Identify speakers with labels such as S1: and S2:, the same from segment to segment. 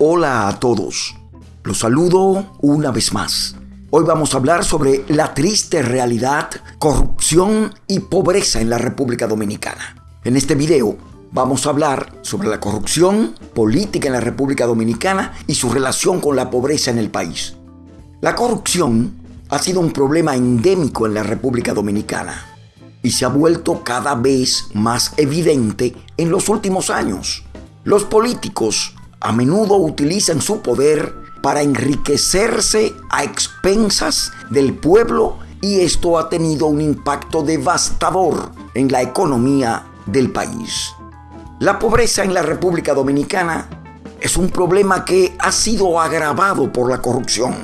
S1: Hola a todos. Los saludo una vez más. Hoy vamos a hablar sobre la triste realidad, corrupción y pobreza en la República Dominicana. En este video vamos a hablar sobre la corrupción política en la República Dominicana y su relación con la pobreza en el país. La corrupción ha sido un problema endémico en la República Dominicana y se ha vuelto cada vez más evidente en los últimos años. Los políticos a menudo utilizan su poder para enriquecerse a expensas del pueblo y esto ha tenido un impacto devastador en la economía del país. La pobreza en la República Dominicana es un problema que ha sido agravado por la corrupción,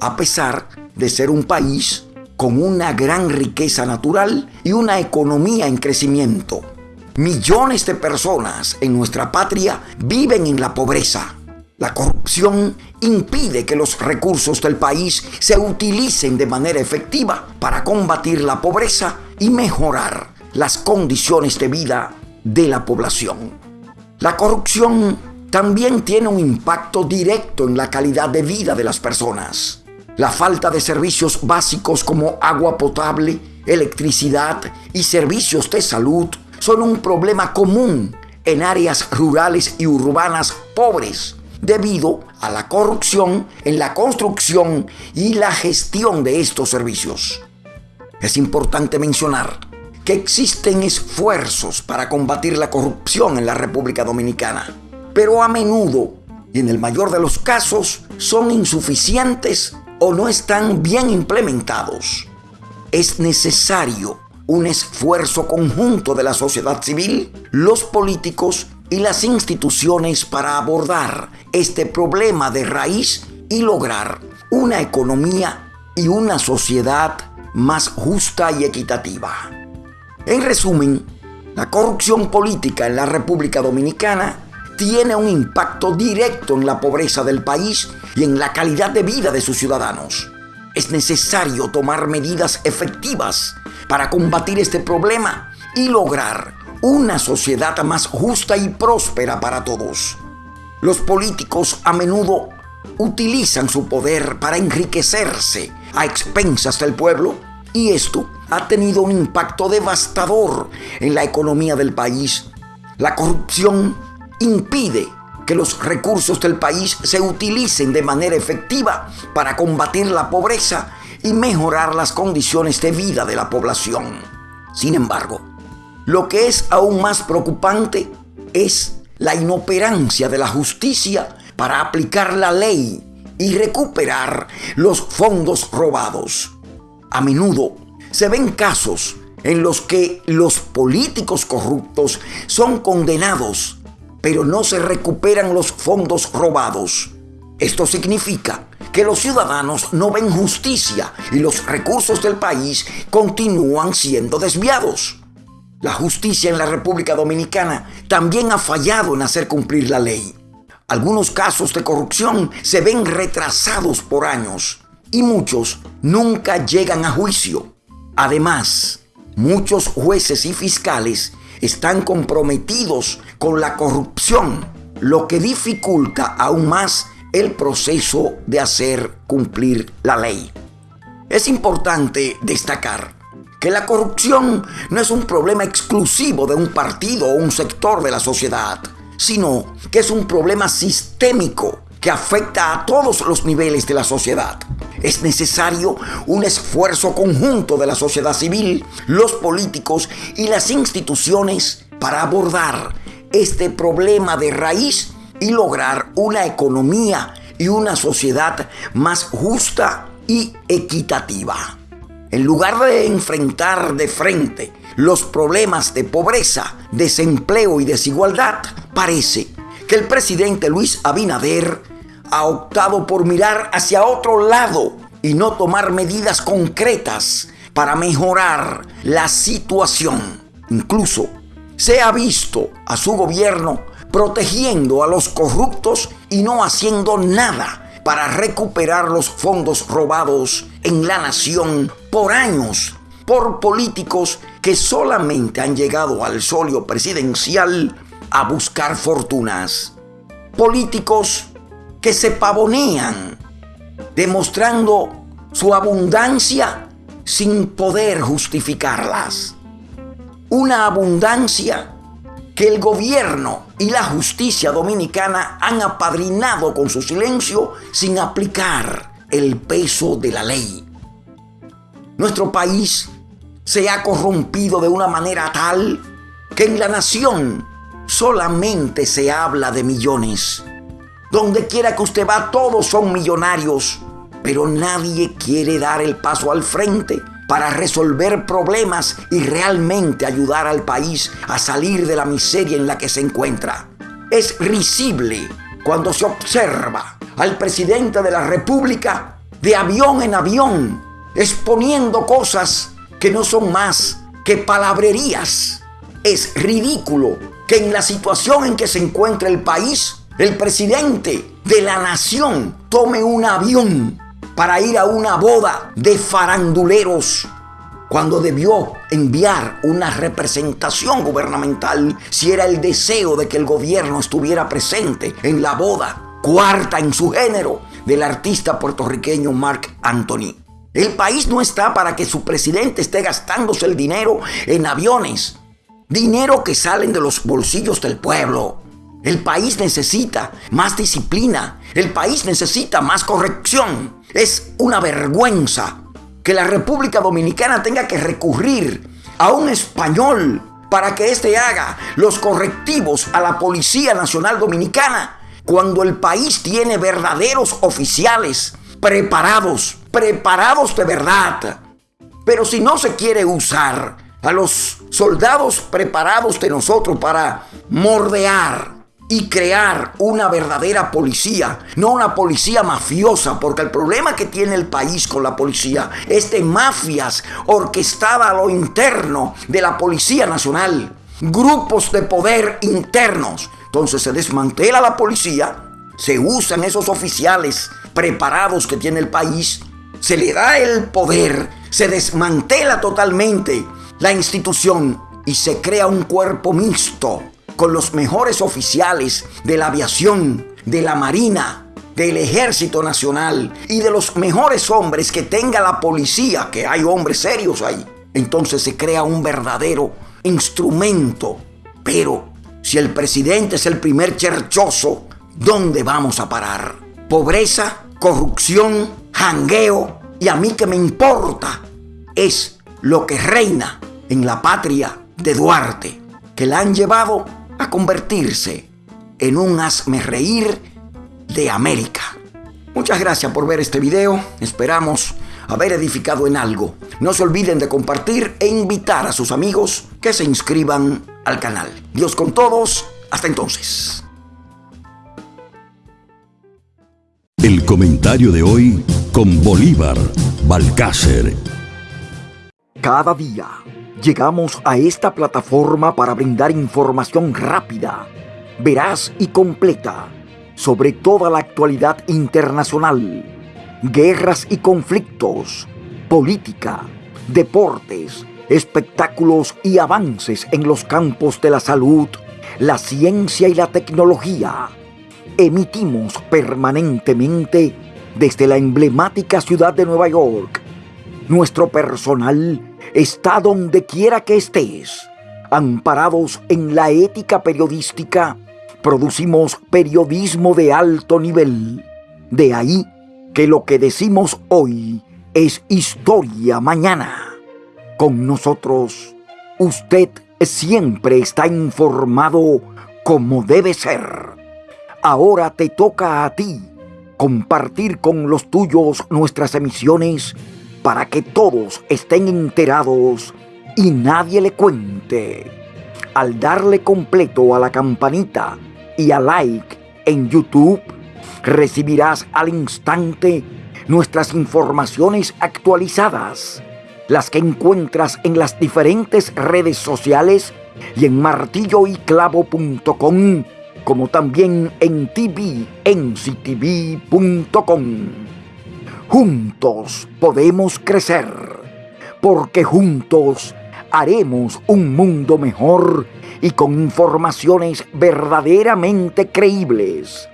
S1: a pesar de ser un país con una gran riqueza natural y una economía en crecimiento. Millones de personas en nuestra patria viven en la pobreza. La corrupción impide que los recursos del país se utilicen de manera efectiva para combatir la pobreza y mejorar las condiciones de vida de la población. La corrupción también tiene un impacto directo en la calidad de vida de las personas. La falta de servicios básicos como agua potable, electricidad y servicios de salud son un problema común en áreas rurales y urbanas pobres debido a la corrupción en la construcción y la gestión de estos servicios. Es importante mencionar que existen esfuerzos para combatir la corrupción en la República Dominicana, pero a menudo, y en el mayor de los casos, son insuficientes o no están bien implementados. Es necesario un esfuerzo conjunto de la sociedad civil, los políticos y las instituciones para abordar este problema de raíz y lograr una economía y una sociedad más justa y equitativa. En resumen, la corrupción política en la República Dominicana tiene un impacto directo en la pobreza del país y en la calidad de vida de sus ciudadanos. Es necesario tomar medidas efectivas para combatir este problema y lograr una sociedad más justa y próspera para todos. Los políticos a menudo utilizan su poder para enriquecerse a expensas del pueblo y esto ha tenido un impacto devastador en la economía del país. La corrupción impide que los recursos del país se utilicen de manera efectiva para combatir la pobreza y mejorar las condiciones de vida de la población. Sin embargo, lo que es aún más preocupante es la inoperancia de la justicia para aplicar la ley y recuperar los fondos robados. A menudo se ven casos en los que los políticos corruptos son condenados, pero no se recuperan los fondos robados. Esto significa que los ciudadanos no ven justicia y los recursos del país continúan siendo desviados. La justicia en la República Dominicana también ha fallado en hacer cumplir la ley. Algunos casos de corrupción se ven retrasados por años y muchos nunca llegan a juicio. Además, muchos jueces y fiscales están comprometidos con la corrupción, lo que dificulta aún más el proceso de hacer cumplir la ley. Es importante destacar que la corrupción no es un problema exclusivo de un partido o un sector de la sociedad, sino que es un problema sistémico que afecta a todos los niveles de la sociedad. Es necesario un esfuerzo conjunto de la sociedad civil, los políticos y las instituciones para abordar este problema de raíz y lograr una economía y una sociedad más justa y equitativa. En lugar de enfrentar de frente los problemas de pobreza, desempleo y desigualdad, parece que el presidente Luis Abinader ha optado por mirar hacia otro lado y no tomar medidas concretas para mejorar la situación. Incluso se ha visto a su gobierno protegiendo a los corruptos y no haciendo nada para recuperar los fondos robados en la nación por años por políticos que solamente han llegado al solio presidencial a buscar fortunas. Políticos que se pavonean, demostrando su abundancia sin poder justificarlas. Una abundancia que el gobierno y la justicia dominicana han apadrinado con su silencio sin aplicar el peso de la ley. Nuestro país se ha corrompido de una manera tal que en la nación solamente se habla de millones. Donde quiera que usted va, todos son millonarios, pero nadie quiere dar el paso al frente para resolver problemas y realmente ayudar al país a salir de la miseria en la que se encuentra. Es risible cuando se observa al presidente de la República de avión en avión exponiendo cosas que no son más que palabrerías. Es ridículo que en la situación en que se encuentra el país, el presidente de la nación tome un avión para ir a una boda de faranduleros cuando debió enviar una representación gubernamental si era el deseo de que el gobierno estuviera presente en la boda cuarta en su género del artista puertorriqueño Mark Anthony. El país no está para que su presidente esté gastándose el dinero en aviones, dinero que salen de los bolsillos del pueblo. El país necesita más disciplina, el país necesita más corrección. Es una vergüenza que la República Dominicana tenga que recurrir a un español para que éste haga los correctivos a la Policía Nacional Dominicana cuando el país tiene verdaderos oficiales preparados, preparados de verdad. Pero si no se quiere usar a los soldados preparados de nosotros para mordear y crear una verdadera policía, no una policía mafiosa, porque el problema que tiene el país con la policía es de mafias orquestada a lo interno de la Policía Nacional, grupos de poder internos. Entonces se desmantela la policía, se usan esos oficiales preparados que tiene el país, se le da el poder, se desmantela totalmente la institución y se crea un cuerpo mixto con los mejores oficiales de la aviación, de la marina, del ejército nacional y de los mejores hombres que tenga la policía, que hay hombres serios ahí. Entonces se crea un verdadero instrumento. Pero si el presidente es el primer cherchoso, ¿dónde vamos a parar? Pobreza, corrupción, jangueo y a mí que me importa es lo que reina en la patria de Duarte, que la han llevado a convertirse en un asme reír de América. Muchas gracias por ver este video, esperamos haber edificado en algo. No se olviden de compartir e invitar a sus amigos que se inscriban al canal. Dios con todos, hasta entonces.
S2: El comentario de hoy con Bolívar Balcácer.
S1: Cada día llegamos a esta plataforma para brindar información rápida, veraz y completa sobre toda la actualidad internacional, guerras y conflictos, política, deportes, espectáculos y avances en los campos de la salud, la ciencia y la tecnología emitimos permanentemente desde la emblemática ciudad de Nueva York. Nuestro personal está donde quiera que estés. Amparados en la ética periodística, producimos periodismo de alto nivel. De ahí que lo que decimos hoy es historia mañana. Con nosotros, usted siempre está informado como debe ser. Ahora te toca a ti compartir con los tuyos nuestras emisiones para que todos estén enterados y nadie le cuente. Al darle completo a la campanita y a like en YouTube, recibirás al instante nuestras informaciones actualizadas, las que encuentras en las diferentes redes sociales y en martilloyclavo.com como también en tvnctv.com. Juntos podemos crecer, porque juntos haremos un mundo mejor y con informaciones verdaderamente creíbles.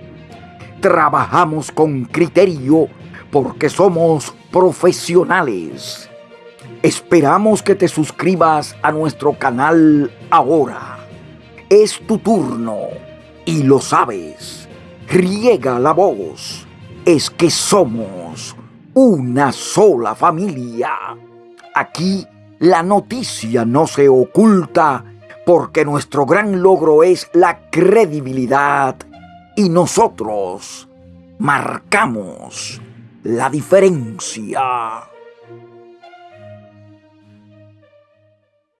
S1: trabajamos con criterio porque somos profesionales. Esperamos que te suscribas a nuestro canal ahora. Es tu turno y lo sabes. Riega la voz. Es que somos una sola familia. Aquí la noticia no se oculta porque nuestro gran logro es la credibilidad y nosotros marcamos la diferencia.